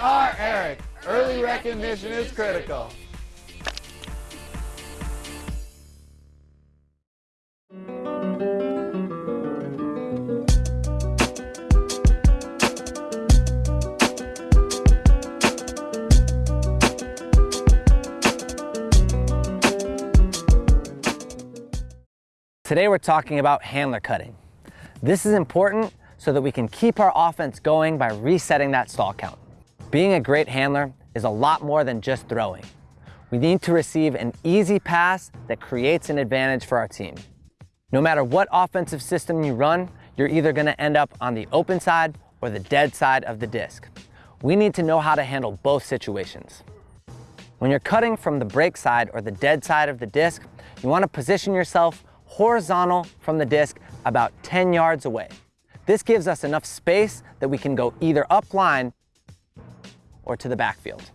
are Eric. Early recognition is critical. Today we're talking about handler cutting. This is important so that we can keep our offense going by resetting that stall count. Being a great handler is a lot more than just throwing. We need to receive an easy pass that creates an advantage for our team. No matter what offensive system you run, you're either gonna end up on the open side or the dead side of the disc. We need to know how to handle both situations. When you're cutting from the break side or the dead side of the disc, you wanna position yourself horizontal from the disc about 10 yards away. This gives us enough space that we can go either up line or to the backfield.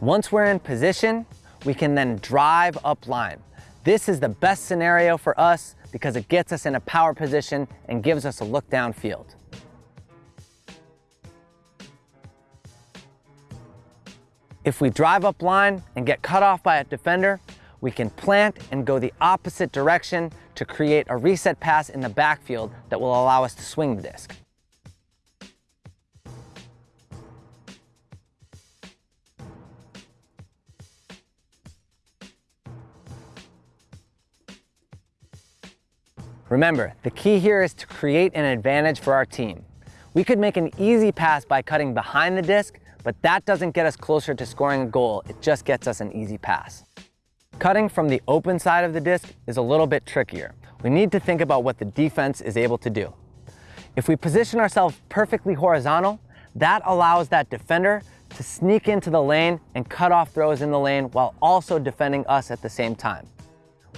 Once we're in position, we can then drive up line. This is the best scenario for us because it gets us in a power position and gives us a look downfield. If we drive up line and get cut off by a defender, we can plant and go the opposite direction to create a reset pass in the backfield that will allow us to swing the disc. Remember, the key here is to create an advantage for our team. We could make an easy pass by cutting behind the disc, but that doesn't get us closer to scoring a goal, it just gets us an easy pass. Cutting from the open side of the disc is a little bit trickier. We need to think about what the defense is able to do. If we position ourselves perfectly horizontal, that allows that defender to sneak into the lane and cut off throws in the lane while also defending us at the same time.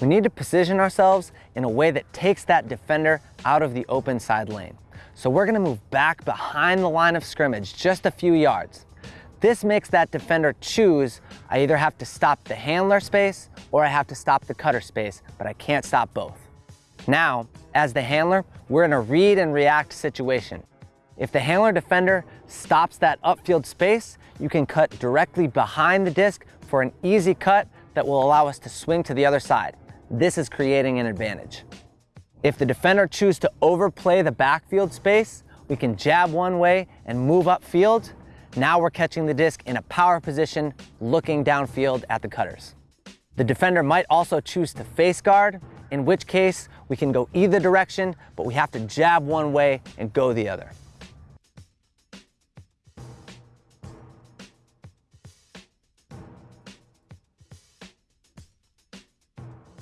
We need to position ourselves in a way that takes that defender out of the open side lane. So we're gonna move back behind the line of scrimmage just a few yards. This makes that defender choose, I either have to stop the handler space or I have to stop the cutter space, but I can't stop both. Now, as the handler, we're in a read and react situation. If the handler defender stops that upfield space, you can cut directly behind the disc for an easy cut that will allow us to swing to the other side. This is creating an advantage. If the defender chooses to overplay the backfield space, we can jab one way and move upfield. Now we're catching the disc in a power position, looking downfield at the cutters. The defender might also choose to face guard, in which case we can go either direction, but we have to jab one way and go the other.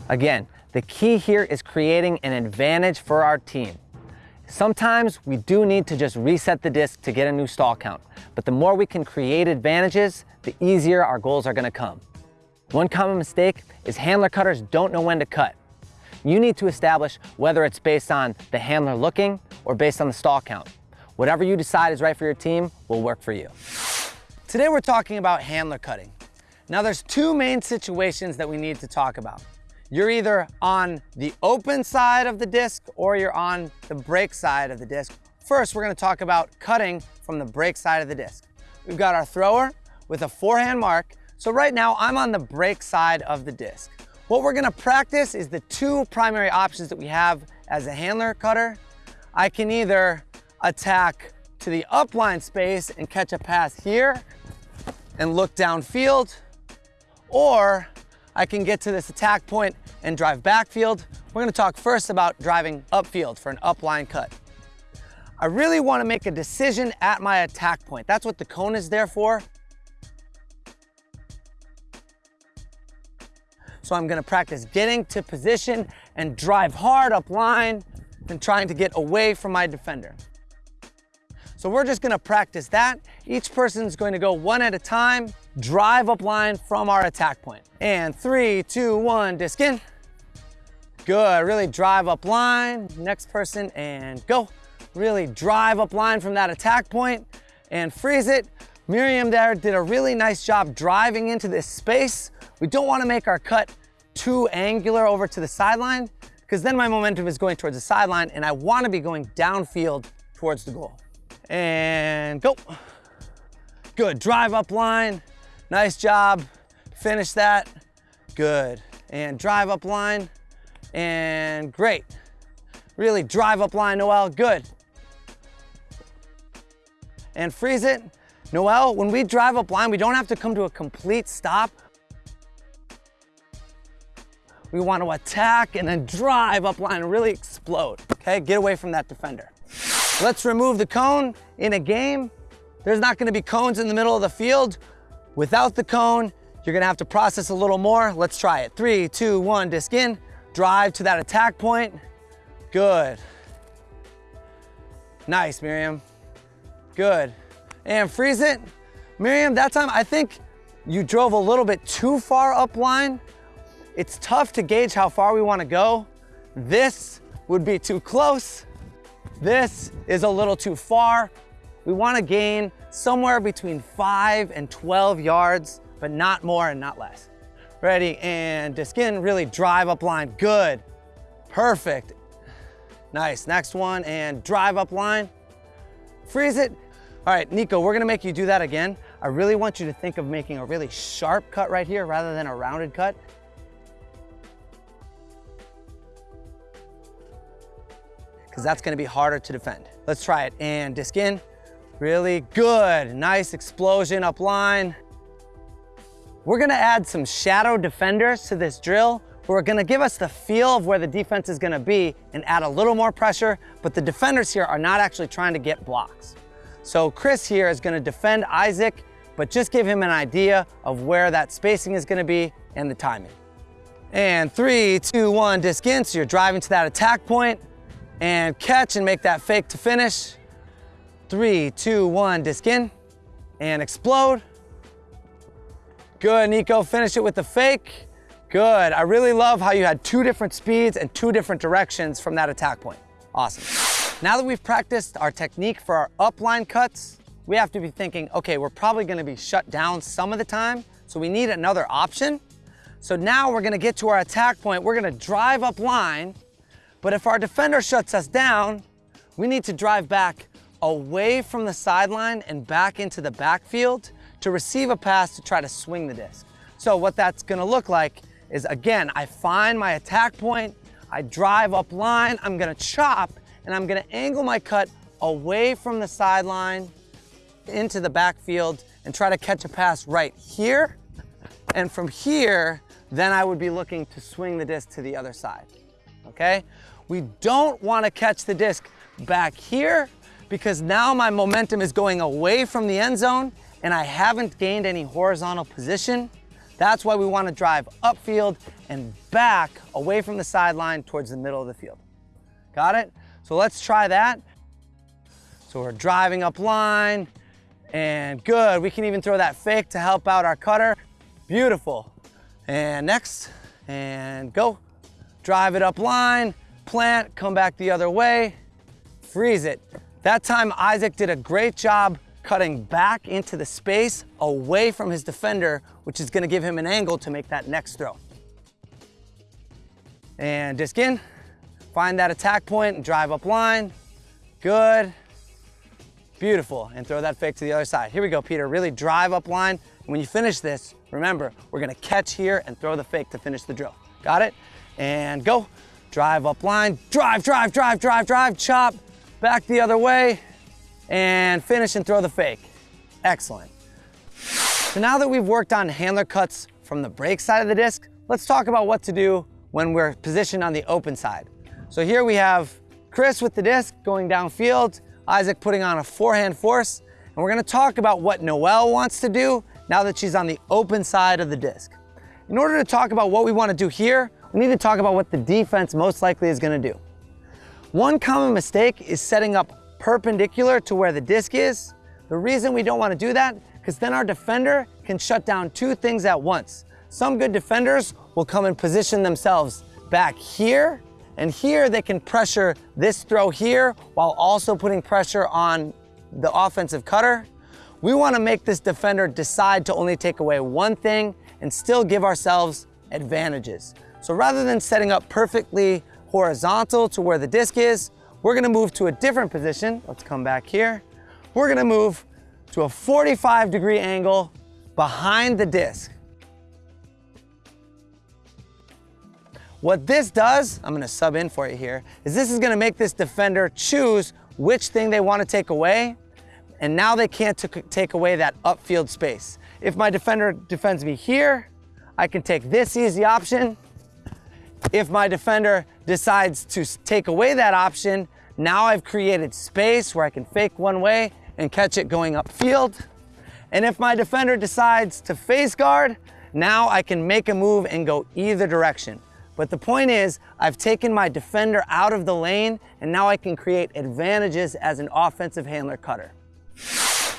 Again, the key here is creating an advantage for our team. Sometimes we do need to just reset the disc to get a new stall count, but the more we can create advantages, the easier our goals are gonna come. One common mistake is handler cutters don't know when to cut. You need to establish whether it's based on the handler looking or based on the stall count. Whatever you decide is right for your team will work for you. Today we're talking about handler cutting. Now there's two main situations that we need to talk about. You're either on the open side of the disc or you're on the break side of the disc. First, we're gonna talk about cutting from the break side of the disc. We've got our thrower with a forehand mark. So right now I'm on the break side of the disc. What we're gonna practice is the two primary options that we have as a handler cutter. I can either attack to the upline space and catch a pass here and look downfield, or I can get to this attack point and drive backfield. We're gonna talk first about driving upfield for an upline cut. I really wanna make a decision at my attack point. That's what the cone is there for. So I'm gonna practice getting to position and drive hard up line and trying to get away from my defender. So we're just gonna practice that. Each person's going to go one at a time, drive up line from our attack point. And three, two, one, disc in. Good, really drive up line. Next person and go. Really drive up line from that attack point and freeze it. Miriam there did a really nice job driving into this space. We don't wanna make our cut too angular over to the sideline because then my momentum is going towards the sideline and I wanna be going downfield towards the goal. And go. Good, drive up line. Nice job. Finish that. Good. And drive up line. And great. Really drive up line, Noel. Good. And freeze it. Noel, when we drive up line, we don't have to come to a complete stop. We want to attack and then drive up line and really explode. Okay, get away from that defender. Let's remove the cone in a game. There's not gonna be cones in the middle of the field. Without the cone, you're gonna have to process a little more. Let's try it. Three, two, one, disc in. Drive to that attack point. Good. Nice, Miriam. Good. And freeze it. Miriam, that time I think you drove a little bit too far up line. It's tough to gauge how far we wanna go. This would be too close. This is a little too far. We wanna gain somewhere between five and 12 yards, but not more and not less. Ready, and disc in, really drive up line, good. Perfect. Nice, next one, and drive up line. Freeze it. All right, Nico, we're gonna make you do that again. I really want you to think of making a really sharp cut right here rather than a rounded cut. because that's gonna be harder to defend. Let's try it, and disc in. Really good, nice explosion up line. We're gonna add some shadow defenders to this drill who are gonna give us the feel of where the defense is gonna be and add a little more pressure, but the defenders here are not actually trying to get blocks. So Chris here is gonna defend Isaac, but just give him an idea of where that spacing is gonna be and the timing. And three, two, one, disc in, so you're driving to that attack point and catch and make that fake to finish. Three, two, one, disc in and explode. Good, Nico, finish it with the fake. Good, I really love how you had two different speeds and two different directions from that attack point. Awesome. Now that we've practiced our technique for our upline cuts, we have to be thinking, okay, we're probably gonna be shut down some of the time, so we need another option. So now we're gonna get to our attack point, we're gonna drive up line but if our defender shuts us down, we need to drive back away from the sideline and back into the backfield to receive a pass to try to swing the disc. So what that's gonna look like is again, I find my attack point, I drive up line, I'm gonna chop, and I'm gonna angle my cut away from the sideline into the backfield and try to catch a pass right here. And from here, then I would be looking to swing the disc to the other side, okay? We don't wanna catch the disc back here because now my momentum is going away from the end zone and I haven't gained any horizontal position. That's why we wanna drive upfield and back away from the sideline towards the middle of the field. Got it? So let's try that. So we're driving up line and good. We can even throw that fake to help out our cutter. Beautiful. And next, and go. Drive it up line, plant, come back the other way, freeze it. That time Isaac did a great job cutting back into the space away from his defender, which is gonna give him an angle to make that next throw. And disc in, find that attack point and drive up line. Good, beautiful. And throw that fake to the other side. Here we go, Peter, really drive up line. When you finish this, remember, we're gonna catch here and throw the fake to finish the drill. Got it? And go drive up line, drive, drive, drive, drive, drive, chop, back the other way, and finish and throw the fake. Excellent. So now that we've worked on handler cuts from the break side of the disc, let's talk about what to do when we're positioned on the open side. So here we have Chris with the disc going downfield, Isaac putting on a forehand force, and we're gonna talk about what Noelle wants to do now that she's on the open side of the disc. In order to talk about what we wanna do here, we need to talk about what the defense most likely is gonna do. One common mistake is setting up perpendicular to where the disc is. The reason we don't wanna do that, because then our defender can shut down two things at once. Some good defenders will come and position themselves back here, and here they can pressure this throw here while also putting pressure on the offensive cutter. We wanna make this defender decide to only take away one thing and still give ourselves advantages. So rather than setting up perfectly horizontal to where the disc is, we're gonna move to a different position. Let's come back here. We're gonna move to a 45 degree angle behind the disc. What this does, I'm gonna sub in for you here, is this is gonna make this defender choose which thing they wanna take away, and now they can't take away that upfield space. If my defender defends me here, I can take this easy option. If my defender decides to take away that option, now I've created space where I can fake one way and catch it going upfield. And if my defender decides to face guard, now I can make a move and go either direction. But the point is, I've taken my defender out of the lane and now I can create advantages as an offensive handler cutter.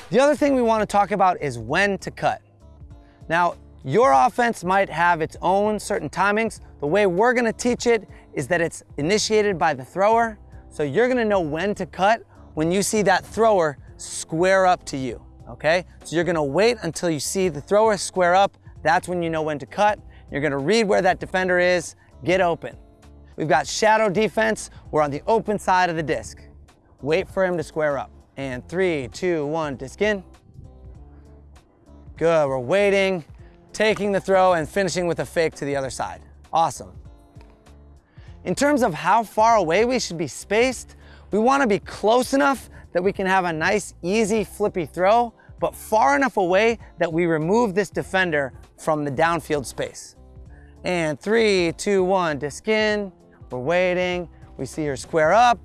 The other thing we want to talk about is when to cut. Now, your offense might have its own certain timings. The way we're gonna teach it is that it's initiated by the thrower. So you're gonna know when to cut when you see that thrower square up to you, okay? So you're gonna wait until you see the thrower square up. That's when you know when to cut. You're gonna read where that defender is, get open. We've got shadow defense. We're on the open side of the disc. Wait for him to square up. And three, two, one, disc in. Good, we're waiting taking the throw and finishing with a fake to the other side. Awesome. In terms of how far away we should be spaced, we wanna be close enough that we can have a nice, easy, flippy throw, but far enough away that we remove this defender from the downfield space. And three, two, one, disc in, we're waiting, we see her square up,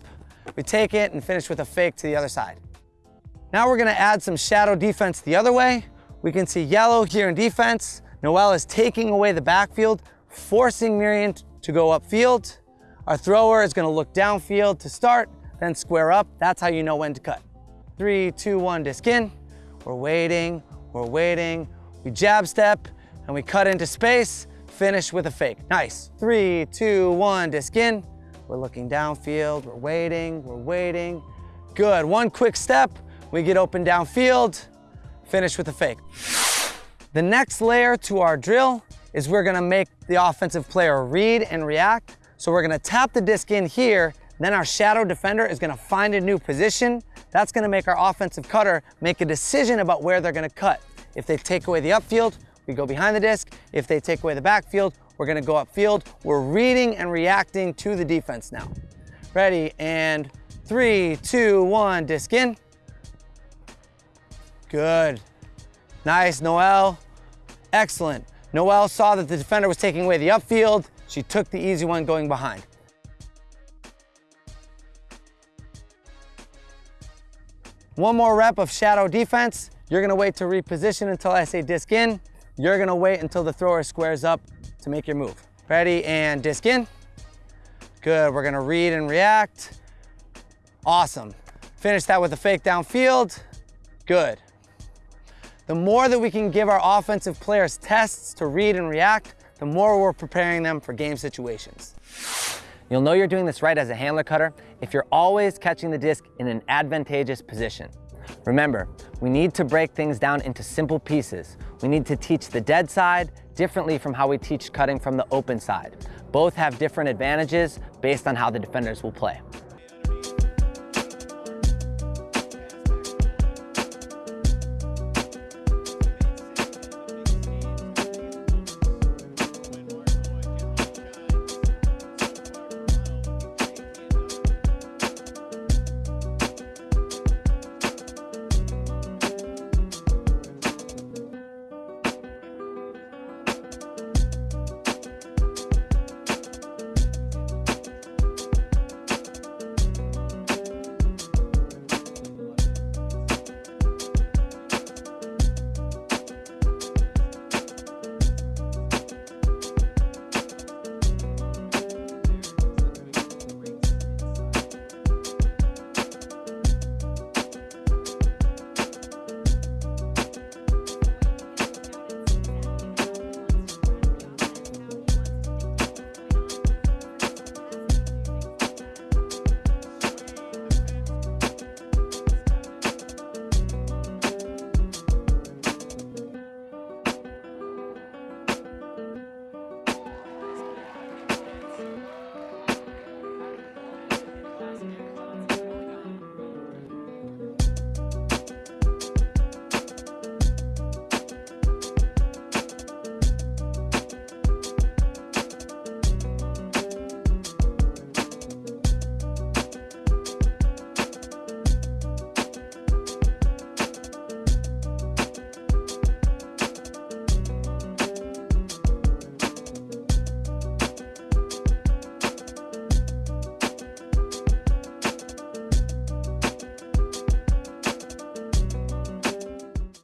we take it and finish with a fake to the other side. Now we're gonna add some shadow defense the other way. We can see yellow here in defense. Noel is taking away the backfield, forcing Miriam to go upfield. Our thrower is gonna look downfield to start, then square up. That's how you know when to cut. Three, two, one, disc in. We're waiting, we're waiting. We jab step and we cut into space, finish with a fake. Nice. Three, two, one, disc in. We're looking downfield, we're waiting, we're waiting. Good, one quick step, we get open downfield, finish with a fake. The next layer to our drill is we're gonna make the offensive player read and react. So we're gonna tap the disc in here, then our shadow defender is gonna find a new position. That's gonna make our offensive cutter make a decision about where they're gonna cut. If they take away the upfield, we go behind the disc. If they take away the backfield, we're gonna go upfield. We're reading and reacting to the defense now. Ready, and three, two, one, disc in. Good. Nice, Noel. Excellent. Noel saw that the defender was taking away the upfield. She took the easy one going behind. One more rep of shadow defense. You're gonna wait to reposition until I say disc in. You're gonna wait until the thrower squares up to make your move. Ready, and disc in. Good, we're gonna read and react. Awesome. Finish that with a fake downfield. Good. The more that we can give our offensive players tests to read and react, the more we're preparing them for game situations. You'll know you're doing this right as a handler cutter if you're always catching the disc in an advantageous position. Remember, we need to break things down into simple pieces. We need to teach the dead side differently from how we teach cutting from the open side. Both have different advantages based on how the defenders will play.